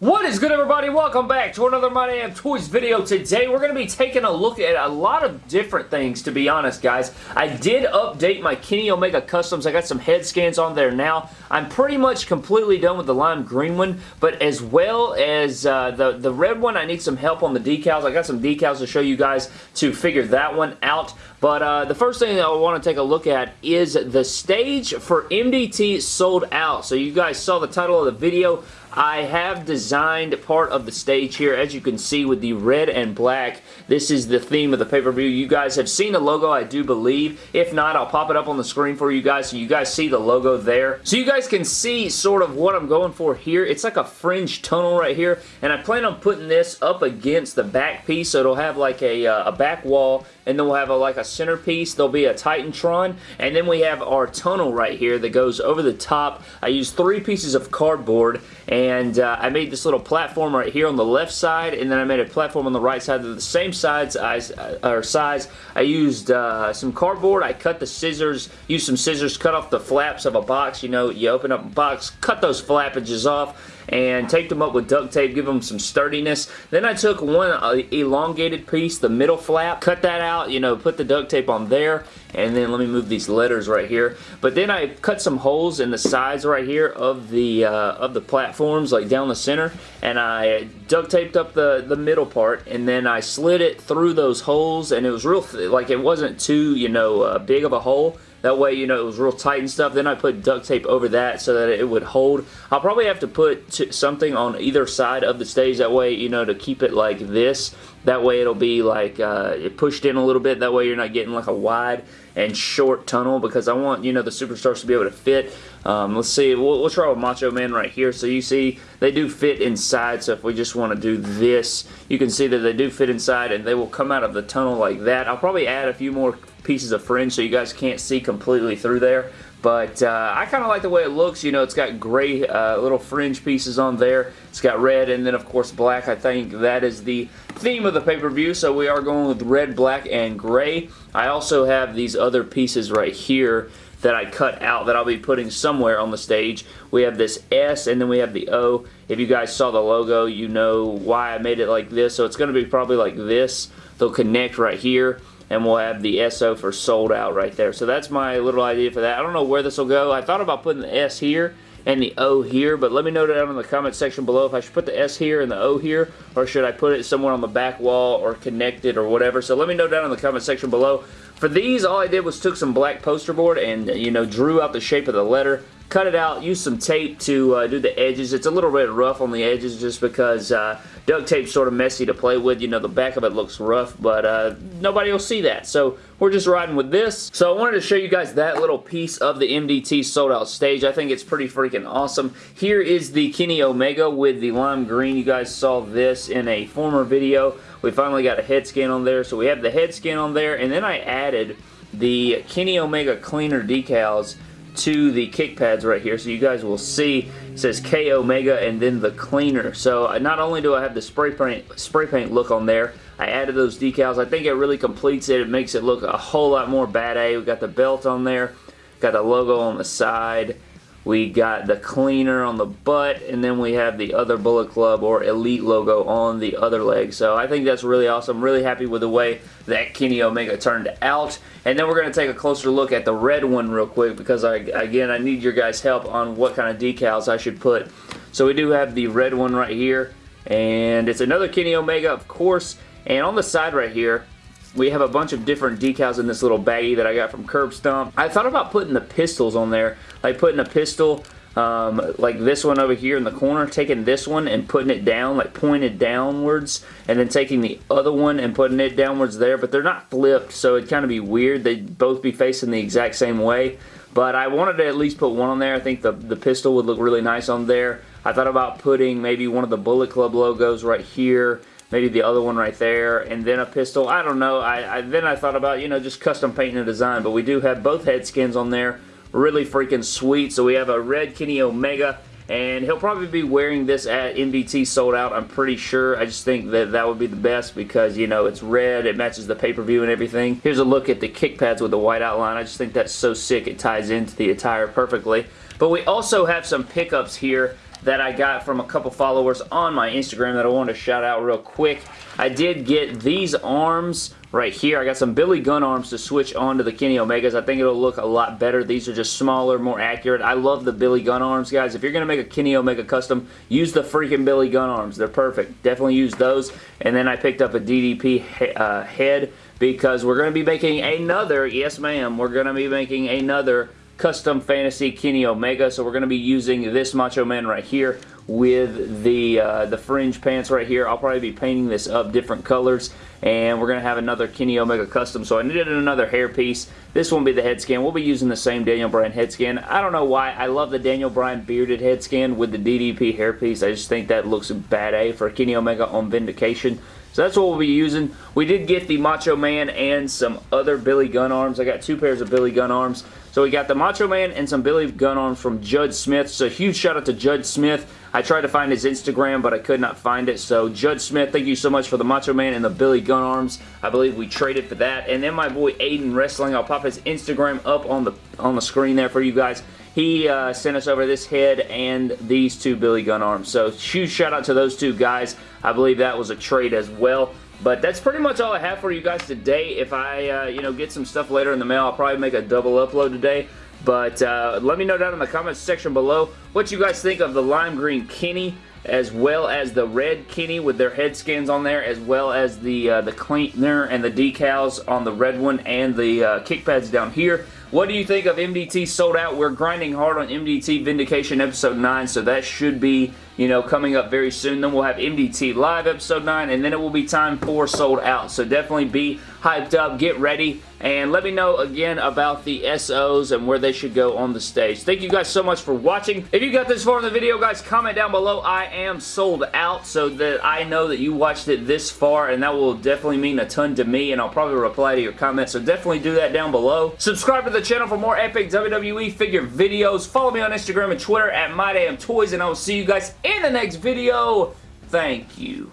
What is good everybody? Welcome back to another My Damn Toys video. Today we're going to be taking a look at a lot of different things to be honest guys. I did update my Kenny Omega Customs. I got some head scans on there now. I'm pretty much completely done with the lime green one but as well as uh, the, the red one I need some help on the decals. I got some decals to show you guys to figure that one out. But uh, the first thing that I want to take a look at is the stage for MDT sold out. So you guys saw the title of the video. I have designed part of the stage here, as you can see with the red and black. This is the theme of the pay-per-view. You guys have seen the logo, I do believe. If not, I'll pop it up on the screen for you guys so you guys see the logo there. So you guys can see sort of what I'm going for here. It's like a fringe tunnel right here, and I plan on putting this up against the back piece so it'll have like a, uh, a back wall and then we'll have a, like a centerpiece. There'll be a Titantron, and then we have our tunnel right here that goes over the top. I used three pieces of cardboard, and uh, I made this little platform right here on the left side, and then I made a platform on the right side. They're the same size, uh, or size. I used uh, some cardboard. I cut the scissors, used some scissors, cut off the flaps of a box. You know, you open up a box, cut those flappages off, and taped them up with duct tape, give them some sturdiness. Then I took one uh, elongated piece, the middle flap, cut that out, you know, put the duct tape on there, and then let me move these letters right here. But then I cut some holes in the sides right here of the uh, of the platforms, like down the center, and I duct taped up the, the middle part, and then I slid it through those holes, and it was real, like it wasn't too, you know, uh, big of a hole, that way, you know, it was real tight and stuff. Then I put duct tape over that so that it would hold. I'll probably have to put something on either side of the stage that way, you know, to keep it like this. That way it'll be like uh, pushed in a little bit. That way you're not getting like a wide and short tunnel because I want, you know, the superstars to be able to fit. Um, let's see. We'll, we'll, try with Macho Man right here. So you see they do fit inside. So if we just want to do this, you can see that they do fit inside and they will come out of the tunnel like that. I'll probably add a few more pieces of fringe so you guys can't see completely through there. But uh, I kind of like the way it looks. You know, it's got gray uh, little fringe pieces on there. It's got red and then, of course, black. I think that is the theme of the pay-per-view. So we are going with red, black, and gray. I also have these other pieces right here that I cut out that I'll be putting somewhere on the stage. We have this S and then we have the O. If you guys saw the logo, you know why I made it like this. So it's going to be probably like this. They'll connect right here and we'll have the SO for sold out right there. So that's my little idea for that. I don't know where this will go. I thought about putting the S here and the O here, but let me know down in the comment section below if I should put the S here and the O here, or should I put it somewhere on the back wall or connect it or whatever. So let me know down in the comment section below. For these, all I did was took some black poster board and, you know, drew out the shape of the letter, cut it out, use some tape to uh, do the edges. It's a little bit rough on the edges just because uh, duct tape's sort of messy to play with. You know, the back of it looks rough, but uh, nobody will see that. So we're just riding with this. So I wanted to show you guys that little piece of the MDT sold out stage. I think it's pretty freaking awesome. Here is the Kenny Omega with the lime green. You guys saw this in a former video. We finally got a head scan on there. So we have the head scan on there, and then I added the Kenny Omega cleaner decals to the kick pads right here. So you guys will see it says K Omega and then the cleaner. So not only do I have the spray paint, spray paint look on there, I added those decals. I think it really completes it. It makes it look a whole lot more bad A. We got the belt on there, got the logo on the side, we got the cleaner on the butt, and then we have the other Bullet Club or Elite logo on the other leg. So I think that's really awesome. Really happy with the way that Kenny Omega turned out. And then we're going to take a closer look at the red one real quick because, I, again, I need your guys' help on what kind of decals I should put. So we do have the red one right here, and it's another Kenny Omega, of course. And on the side right here, we have a bunch of different decals in this little baggie that I got from Curb Stomp. I thought about putting the pistols on there, like putting a pistol um, like this one over here in the corner, taking this one and putting it down, like pointed downwards, and then taking the other one and putting it downwards there, but they're not flipped, so it'd kind of be weird. They'd both be facing the exact same way, but I wanted to at least put one on there. I think the, the pistol would look really nice on there. I thought about putting maybe one of the Bullet Club logos right here, maybe the other one right there, and then a pistol. I don't know. I, I, Then I thought about, you know, just custom painting a design, but we do have both head skins on there. Really freaking sweet. So we have a red Kenny Omega, and he'll probably be wearing this at MDT sold out, I'm pretty sure. I just think that that would be the best because, you know, it's red, it matches the pay-per-view and everything. Here's a look at the kick pads with the white outline. I just think that's so sick. It ties into the attire perfectly. But we also have some pickups here that I got from a couple followers on my Instagram that I wanted to shout out real quick. I did get these arms right here. I got some Billy Gunn arms to switch onto the Kenny Omegas. I think it'll look a lot better. These are just smaller, more accurate. I love the Billy Gunn arms, guys. If you're going to make a Kenny Omega custom, use the freaking Billy Gunn arms. They're perfect. Definitely use those. And then I picked up a DDP he uh, head because we're going to be making another, yes ma'am, we're going to be making another custom fantasy Kenny Omega. So we're going to be using this Macho Man right here with the uh, the fringe pants right here. I'll probably be painting this up different colors and we're going to have another Kenny Omega custom. So I needed another hair piece. This won't be the head scan. We'll be using the same Daniel Bryan head scan. I don't know why. I love the Daniel Bryan bearded head scan with the DDP hair piece. I just think that looks bad A for Kenny Omega on Vindication. So that's what we'll be using. We did get the Macho Man and some other Billy Gunn arms. I got two pairs of Billy Gunn arms. So we got the Macho Man and some Billy Gunn arms from Judd Smith. So huge shout out to Judd Smith. I tried to find his Instagram, but I could not find it. So Judd Smith, thank you so much for the Macho Man and the Billy Gunn arms. I believe we traded for that. And then my boy Aiden Wrestling, I'll pop his Instagram up on the on the screen there for you guys. He uh, sent us over this head and these two Billy Gunn arms. So huge shout out to those two guys. I believe that was a trade as well. But that's pretty much all I have for you guys today. If I, uh, you know, get some stuff later in the mail, I'll probably make a double upload today. But uh, let me know down in the comments section below what you guys think of the lime green Kenny as well as the red Kenny with their head skins on there, as well as the uh, the cleaner and the decals on the red one and the uh, kick pads down here. What do you think of MDT sold out? We're grinding hard on MDT Vindication episode 9, so that should be, you know, coming up very soon. Then we'll have MDT Live episode 9, and then it will be time for sold out. So definitely be hyped up, get ready, and let me know again about the SOs and where they should go on the stage. Thank you guys so much for watching. If you got this far in the video, guys, comment down below. I am sold out so that I know that you watched it this far, and that will definitely mean a ton to me, and I'll probably reply to your comments, so definitely do that down below. Subscribe to the channel for more epic WWE figure videos. Follow me on Instagram and Twitter at MyDamnToys, and I will see you guys in the next video. Thank you.